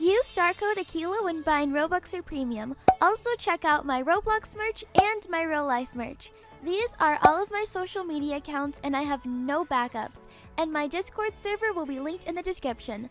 Use star code Aquila when buying Robux or Premium. Also check out my Roblox merch and my real life merch. These are all of my social media accounts and I have no backups. And my Discord server will be linked in the description.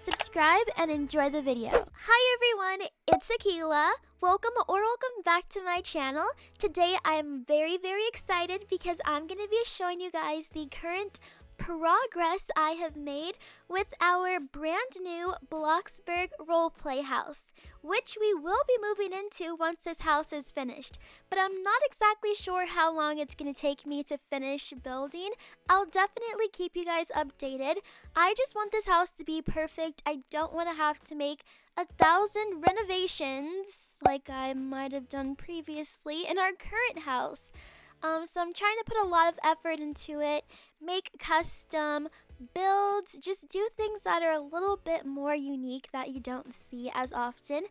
Subscribe and enjoy the video. Hi everyone, it's Aquila. Welcome or welcome back to my channel. Today I'm very very excited because I'm going to be showing you guys the current progress I have made with our brand new Bloxburg roleplay house, which we will be moving into once this house is finished. But I'm not exactly sure how long it's going to take me to finish building. I'll definitely keep you guys updated. I just want this house to be perfect. I don't want to have to make a thousand renovations like I might have done previously in our current house. Um, so I'm trying to put a lot of effort into it, make custom builds, just do things that are a little bit more unique that you don't see as often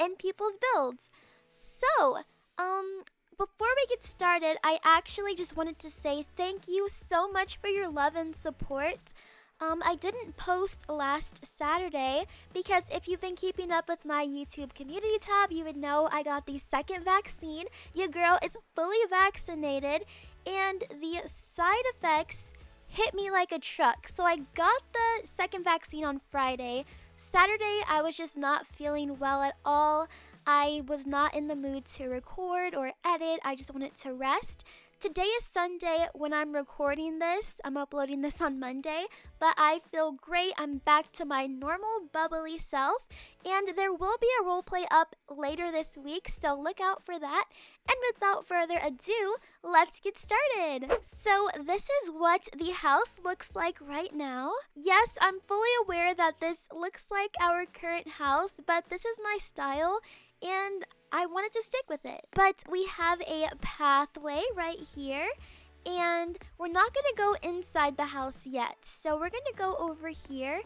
in people's builds. So, um, before we get started, I actually just wanted to say thank you so much for your love and support. Um, I didn't post last Saturday because if you've been keeping up with my YouTube community tab, you would know I got the second vaccine. Your girl is fully vaccinated, and the side effects hit me like a truck. So I got the second vaccine on Friday. Saturday, I was just not feeling well at all. I was not in the mood to record or edit. I just wanted to rest. Today is Sunday when I'm recording this. I'm uploading this on Monday, but I feel great. I'm back to my normal bubbly self, and there will be a roleplay up later this week, so look out for that. And without further ado, let's get started. So, this is what the house looks like right now. Yes, I'm fully aware that this looks like our current house, but this is my style and I wanted to stick with it. But we have a pathway right here and we're not to go inside the house yet. So we're to go over here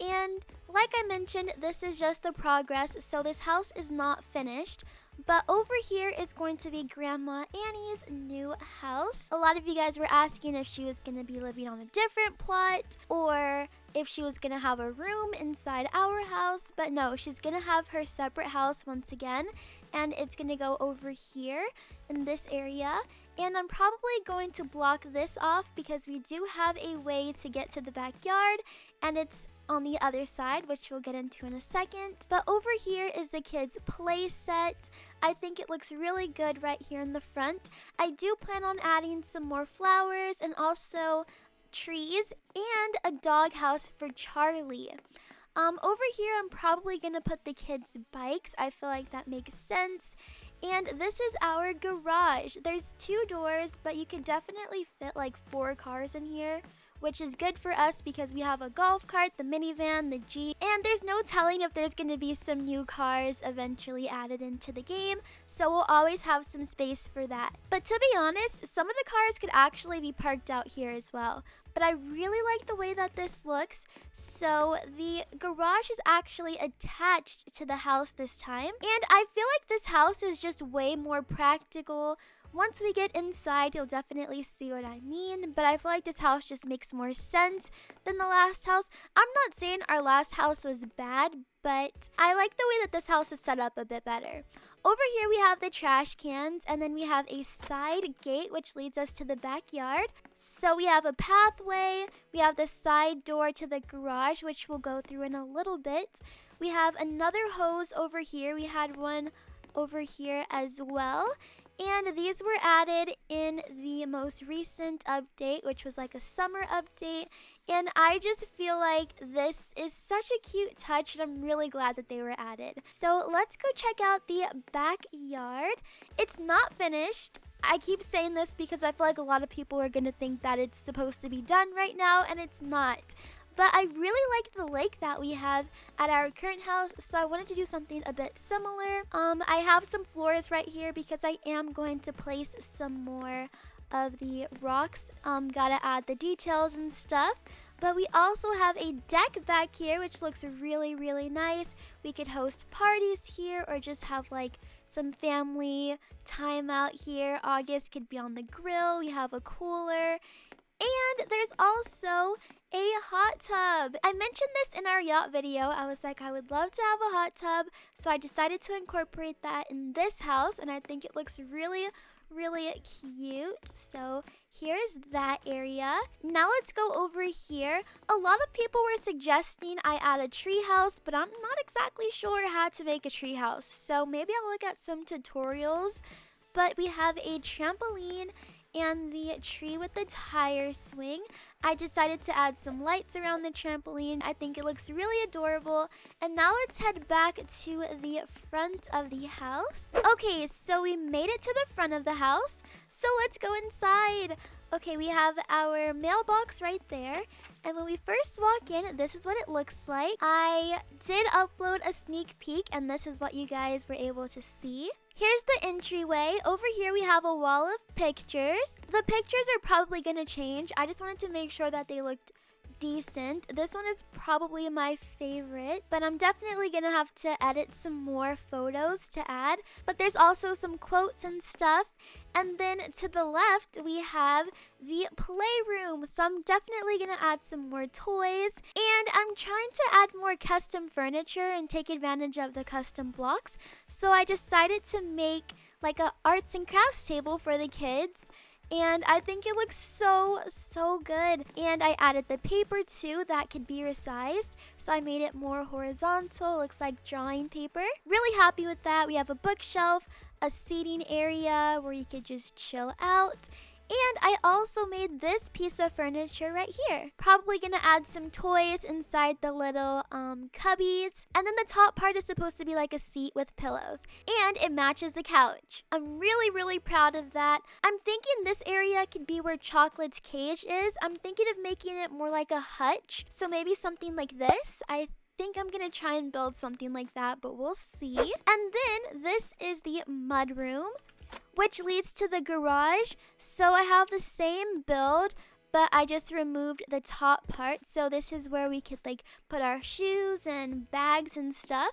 and like I mentioned, this is just the progress. So this house is not finished. But over here is going to be Grandma Annie's new house. A lot of you guys were asking if she was going to be living on a different plot or if she was going to have a room inside our house. But no, she's going to have her separate house once again. And it's going to go over here in this area. And I'm probably going to block this off because we do have a way to get to the backyard. And it's on the other side, which we'll get into in a second. But over here is the kids' play set. I think it looks really good right here in the front. I do plan on adding some more flowers and also trees and a doghouse for Charlie. Um, over here, I'm probably going to put the kids' bikes. I feel like that makes sense. And this is our garage. There's two doors, but you could definitely fit like four cars in here which is good for us because we have a golf cart, the minivan, the Jeep, and there's no telling if there's going to be some new cars eventually added into the game, so we'll always have some space for that. But to be honest, some of the cars could actually be parked out here as well. But I really like the way that this looks, so the garage is actually attached to the house this time. And I feel like this house is just way more practical, once we get inside, you'll definitely see what I mean, but I feel like this house just makes more sense than the last house. I'm not saying our last house was bad, but I like the way that this house is set up a bit better. Over here we have the trash cans and then we have a side gate which leads us to the backyard. So we have a pathway, we have the side door to the garage which we'll go through in a little bit. We have another hose over here, we had one over here as well. And these were added in the most recent update, which was like a summer update. And I just feel like this is such a cute touch and I'm really glad that they were added. So let's go check out the backyard. It's not finished. I keep saying this because I feel like a lot of people are going to think that it's supposed to be done right now and it's not. But I really like the lake that we have at our current house, so I wanted to do something a bit similar. Um, I have some floors right here because I am going to place some more of the rocks. Um, gotta add the details and stuff. But we also have a deck back here, which looks really, really nice. We could host parties here or just have like some family time out here. August could be on the grill. We have a cooler. And there's also a hot tub. I mentioned this in our yacht video. I was like, I would love to have a hot tub. So I decided to incorporate that in this house. And I think it looks really, really cute. So here's that area. Now let's go over here. A lot of people were suggesting I add a tree house, but I'm not exactly sure how to make a tree house. So maybe I'll look at some tutorials. But we have a trampoline and the tree with the tire swing. I decided to add some lights around the trampoline. I think it looks really adorable. And now let's head back to the front of the house. Okay, so we made it to the front of the house. So let's go inside. Okay, we have our mailbox right there. And when we first walk in, this is what it looks like. I did upload a sneak peek, and this is what you guys were able to see. Here's the entryway. Over here, we have a wall of pictures. The pictures are probably going to change. I just wanted to make sure that they looked decent. This one is probably my favorite, but I'm definitely gonna have to edit some more photos to add. But there's also some quotes and stuff. And then to the left, we have the playroom. So I'm definitely gonna add some more toys. And I'm trying to add more custom furniture and take advantage of the custom blocks. So I decided to make like a arts and crafts table for the kids and I think it looks so, so good. And I added the paper too that could be resized. So I made it more horizontal, looks like drawing paper. Really happy with that. We have a bookshelf, a seating area where you could just chill out. And I also made this piece of furniture right here. Probably gonna add some toys inside the little um, cubbies. And then the top part is supposed to be like a seat with pillows. And it matches the couch. I'm really, really proud of that. I'm thinking this area could be where Chocolate's cage is. I'm thinking of making it more like a hutch. So maybe something like this. I think I'm gonna try and build something like that, but we'll see. And then this is the mud room which leads to the garage. So I have the same build, but I just removed the top part. So this is where we could like put our shoes and bags and stuff.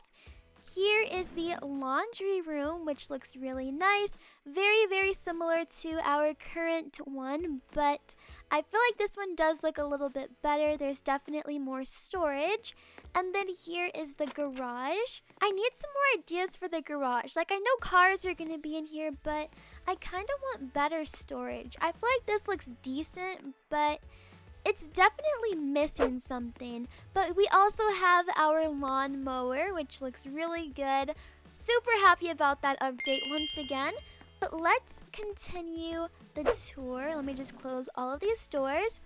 Here is the laundry room, which looks really nice. Very, very similar to our current one, but I feel like this one does look a little bit better. There's definitely more storage. And then here is the garage. I need some more ideas for the garage. Like, I know cars are going to be in here, but I kind of want better storage. I feel like this looks decent, but it's definitely missing something. But we also have our lawn mower, which looks really good. Super happy about that update once again. But let's continue the tour. Let me just close all of these doors.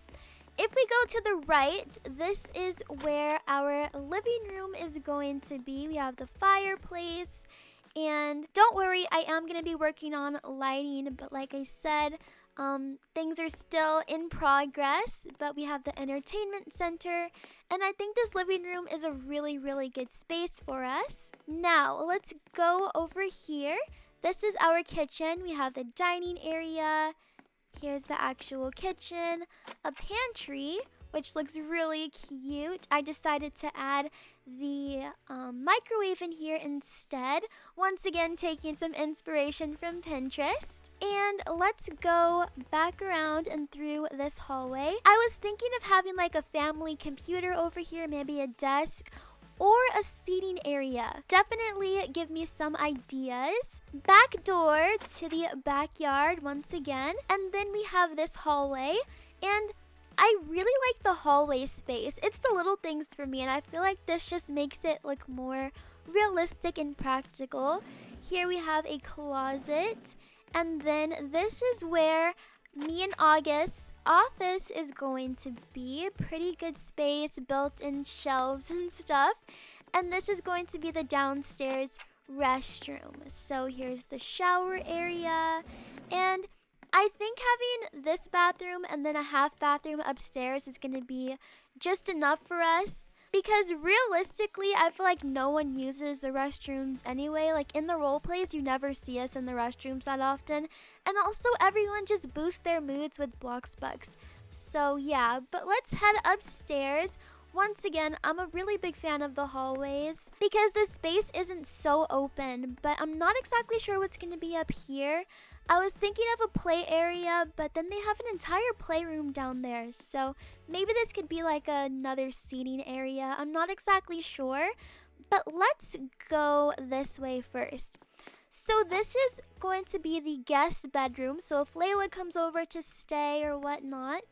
If we go to the right, this is where our living room is going to be. We have the fireplace. And don't worry, I am going to be working on lighting. But like I said, um, things are still in progress, but we have the entertainment center, and I think this living room is a really, really good space for us. Now, let's go over here. This is our kitchen. We have the dining area, Here's the actual kitchen, a pantry, which looks really cute. I decided to add the um, microwave in here instead. Once again, taking some inspiration from Pinterest. And let's go back around and through this hallway. I was thinking of having like a family computer over here, maybe a desk or a seating area. Definitely give me some ideas. Back door to the backyard once again. And then we have this hallway. And I really like the hallway space. It's the little things for me, and I feel like this just makes it look more realistic and practical. Here we have a closet, and then this is where me and August's office is going to be. a Pretty good space, built-in shelves and stuff. And this is going to be the downstairs restroom. So here's the shower area. And I think having this bathroom and then a half bathroom upstairs is going to be just enough for us. Because realistically, I feel like no one uses the restrooms anyway. Like in the role plays, you never see us in the restrooms that often. And also, everyone just boosts their moods with Bloxbucks. So yeah, but let's head upstairs. Once again, I'm a really big fan of the hallways because the space isn't so open, but I'm not exactly sure what's going to be up here. I was thinking of a play area, but then they have an entire playroom down there. So maybe this could be like another seating area. I'm not exactly sure. But let's go this way first. So this is going to be the guest bedroom. So if Layla comes over to stay or whatnot,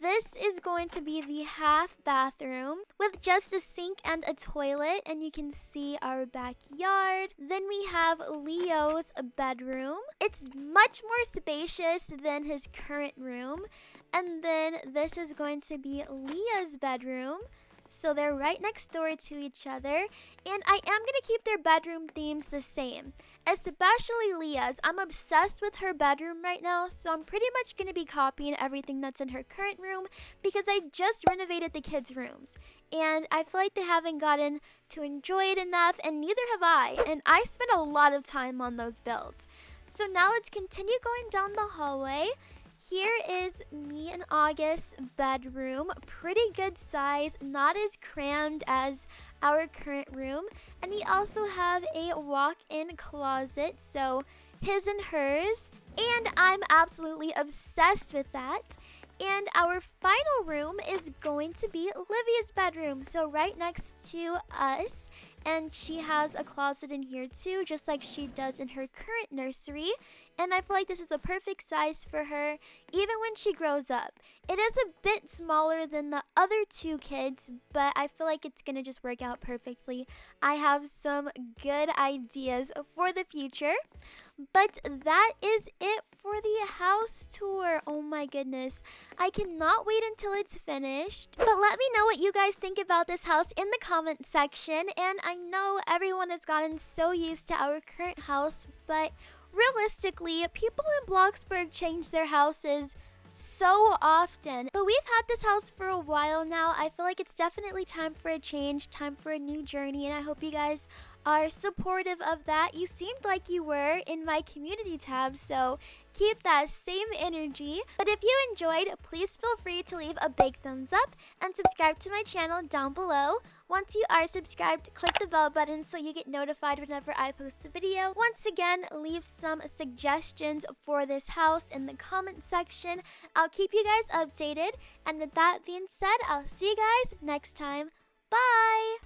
this is going to be the half bathroom with just a sink and a toilet and you can see our backyard. Then we have Leo's bedroom. It's much more spacious than his current room. And then this is going to be Leah's bedroom. So they're right next door to each other. And I am going to keep their bedroom themes the same. Especially Leah's. I'm obsessed with her bedroom right now. So I'm pretty much going to be copying everything that's in her current room. Because I just renovated the kids' rooms. And I feel like they haven't gotten to enjoy it enough. And neither have I. And I spent a lot of time on those builds. So now let's continue going down the hallway. Here is me and August's bedroom. Pretty good size, not as crammed as our current room. And we also have a walk-in closet, so his and hers. And I'm absolutely obsessed with that. And our final room is going to be Livia's bedroom. So right next to us. And she has a closet in here too, just like she does in her current nursery. And I feel like this is the perfect size for her, even when she grows up. It is a bit smaller than the other two kids, but I feel like it's to just work out perfectly. I have some good ideas for the future. But that is it for the house tour. Oh my goodness. I cannot wait until it's finished. But let me know what you guys think about this house in the comment section. And I know everyone has gotten so used to our current house, but realistically, people in Bloxburg change their houses so often. But we've had this house for a while now. I feel like it's definitely time for a change, time for a new journey, and I hope you guys are supportive of that. You seemed like you were in my community tab, so keep that same energy. But if you enjoyed, please feel free to leave a big thumbs up and subscribe to my channel down below. Once you are subscribed, click the bell button so you get notified whenever I post a video. Once again, leave some suggestions for this house in the comment section. I'll keep you guys updated. And with that being said, I'll see you guys next time. Bye!